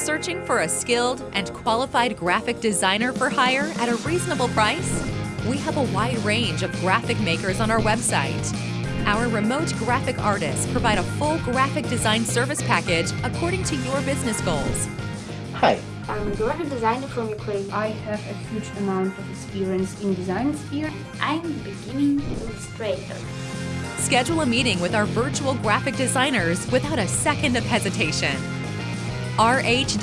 Searching for a skilled and qualified graphic designer for hire at a reasonable price? We have a wide range of graphic makers on our website. Our remote graphic artists provide a full graphic design service package according to your business goals. Hi, I'm a graphic designer from Ukraine. I have a huge amount of experience in design sphere. I'm a beginning illustrator. Schedule a meeting with our virtual graphic designers without a second of hesitation. rh-s.com